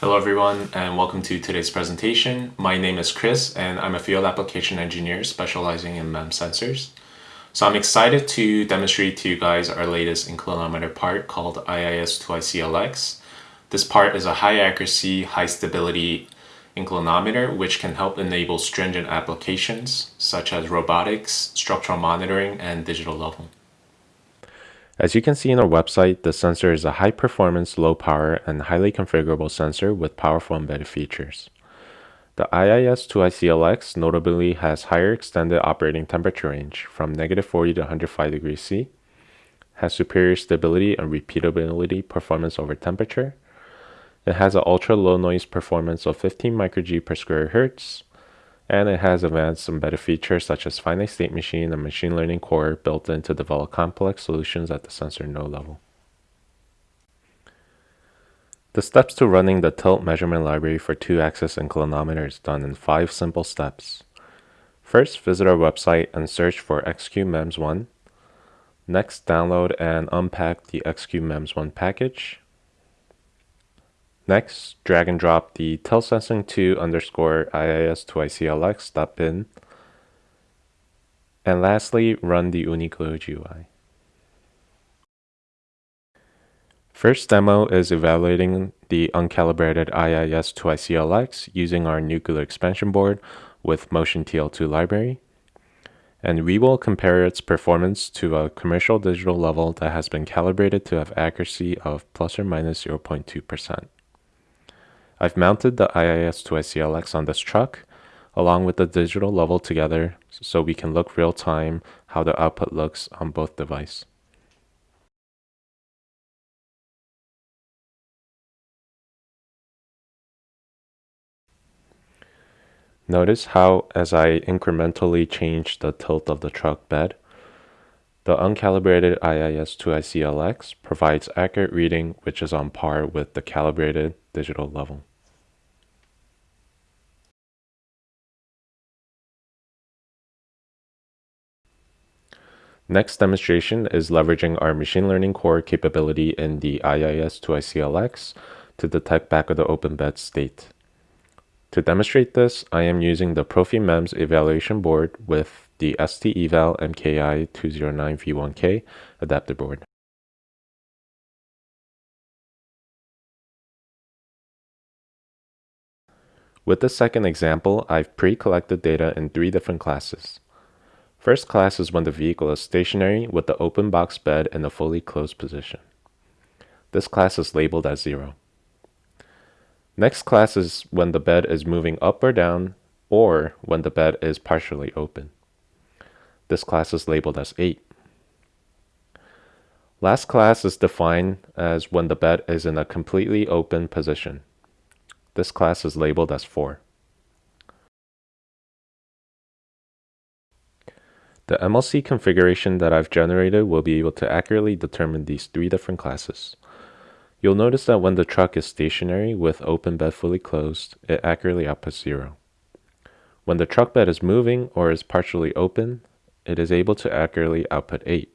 Hello everyone and welcome to today's presentation. My name is Chris and I'm a field application engineer specializing in MEMS sensors. So I'm excited to demonstrate to you guys our latest inclinometer part called IIS2ICLX. This part is a high accuracy, high stability inclinometer which can help enable stringent applications such as robotics, structural monitoring, and digital level. As you can see in our website, the sensor is a high performance, low power, and highly configurable sensor with powerful embedded features. The IIS2ICLX notably has higher extended operating temperature range from negative 40 to 105 degrees C, has superior stability and repeatability performance over temperature. It has an ultra low noise performance of 15 microG per square hertz, and it has advanced some better features such as finite state machine and machine learning core built in to develop complex solutions at the sensor node level. The steps to running the tilt measurement library for 2-axis inclinometer is done in 5 simple steps. First, visit our website and search for X-CUBE-MEMS1. Next, download and unpack the X-CUBE-MEMS1 package. Next, drag and drop the tiltsensing2 underscore IIS2ICLX.bin. And lastly, run the Unicleo GUI. First demo is evaluating the uncalibrated IIS2ICLX using our Nucleo expansion board with Motion TL2 library. And we will compare its performance to a commercial digital level that has been calibrated to have accuracy of plus or minus 0.2%. I've mounted the IIS2ICLX on this truck along with the digital level together so we can look real time how the output looks on both device. Notice how as I incrementally change the tilt of the truck bed, the uncalibrated IIS2ICLX provides accurate reading which is on par with the calibrated digital level. Next demonstration is leveraging our machine learning core capability in the IIS2ICLX to detect back of the open bed state. To demonstrate this, I am using the ProfiMEMS evaluation board with the STEval MKI209V1K adapter board. With the second example, I've pre-collected data in three different classes. First class is when the vehicle is stationary with the open box bed in a fully closed position. This class is labeled as 0. Next class is when the bed is moving up or down or when the bed is partially open. This class is labeled as 8. Last class is defined as when the bed is in a completely open position. This class is labeled as 4. The MLC configuration that I've generated will be able to accurately determine these three different classes. You'll notice that when the truck is stationary with open bed fully closed, it accurately outputs 0. When the truck bed is moving or is partially open, it is able to accurately output 8.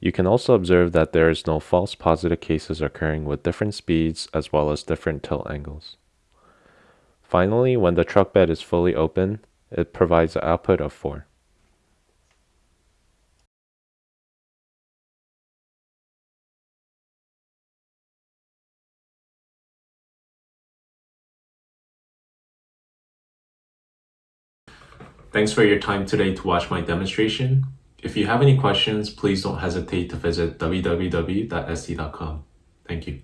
You can also observe that there is no false positive cases occurring with different speeds as well as different tilt angles. Finally, when the truck bed is fully open, it provides an output of 4. Thanks for your time today to watch my demonstration. If you have any questions, please don't hesitate to visit www.st.com. Thank you.